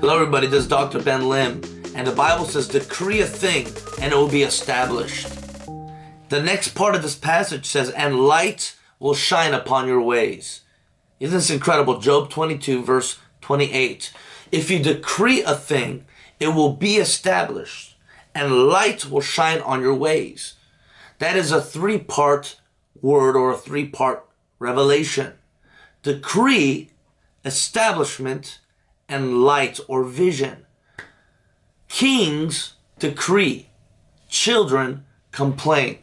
Hello everybody, this is Dr. Ben Lim, and the Bible says, decree a thing and it will be established. The next part of this passage says, and light will shine upon your ways. Isn't this incredible? Job 22 verse 28. If you decree a thing, it will be established and light will shine on your ways. That is a three-part word or a three-part revelation. Decree, establishment, and light or vision. Kings decree. Children complain.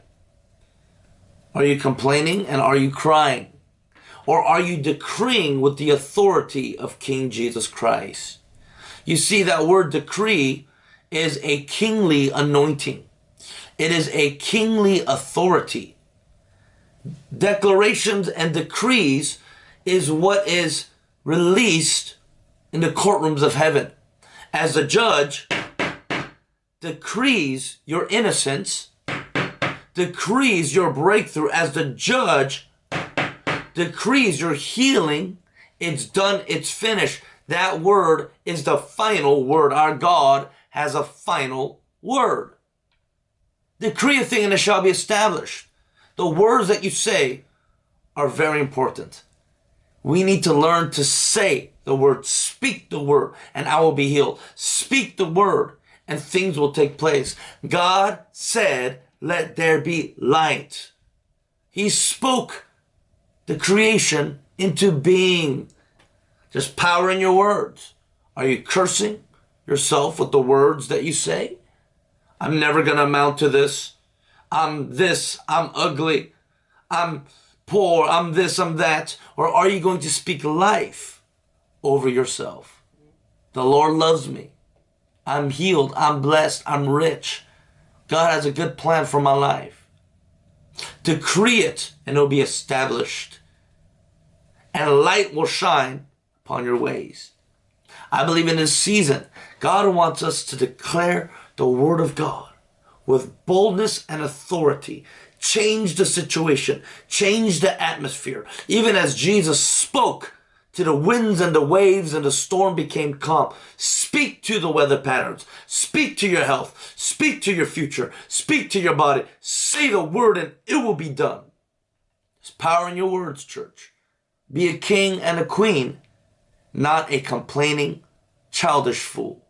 Are you complaining and are you crying? Or are you decreeing with the authority of King Jesus Christ? You see that word decree is a kingly anointing. It is a kingly authority. Declarations and decrees is what is released in the courtrooms of heaven. As the judge decrees your innocence, decrees your breakthrough, as the judge decrees your healing, it's done, it's finished. That word is the final word. Our God has a final word. Decree a thing and it shall be established. The words that you say are very important. We need to learn to say the word, speak the word, and I will be healed. Speak the word, and things will take place. God said, let there be light. He spoke the creation into being. Just power in your words. Are you cursing yourself with the words that you say? I'm never going to amount to this. I'm this. I'm ugly. I'm poor, I'm this, I'm that? Or are you going to speak life over yourself? The Lord loves me. I'm healed. I'm blessed. I'm rich. God has a good plan for my life. Decree it and it'll be established. And light will shine upon your ways. I believe in this season, God wants us to declare the word of God with boldness and authority change the situation, change the atmosphere. Even as Jesus spoke to the winds and the waves and the storm became calm. Speak to the weather patterns. Speak to your health. Speak to your future. Speak to your body. Say the word and it will be done. There's power in your words, church. Be a king and a queen, not a complaining, childish fool.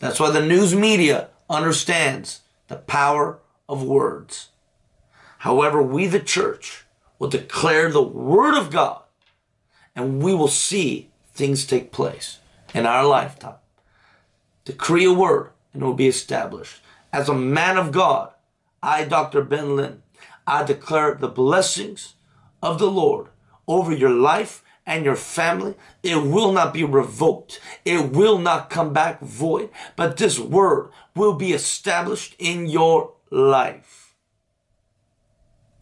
That's why the news media understands the power of words. However, we the church will declare the word of God and we will see things take place in our lifetime. Decree a word and it will be established. As a man of God, I, Dr. Ben Lim, I declare the blessings of the Lord over your life and your family. It will not be revoked. It will not come back void, but this word will be established in your life.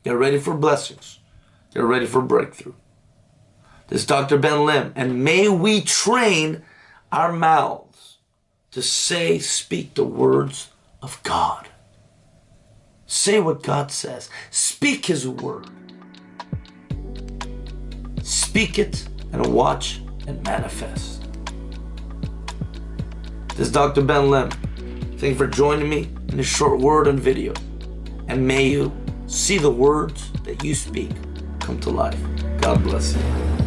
Get ready for blessings. Get ready for breakthrough. This is Dr. Ben Lim, and may we train our mouths to say, speak the words of God. Say what God says. Speak His word. Speak it and watch it manifest. This is Dr. Ben Lim. Thank you for joining me in this short word and video. And may you see the words that you speak come to life. God bless you.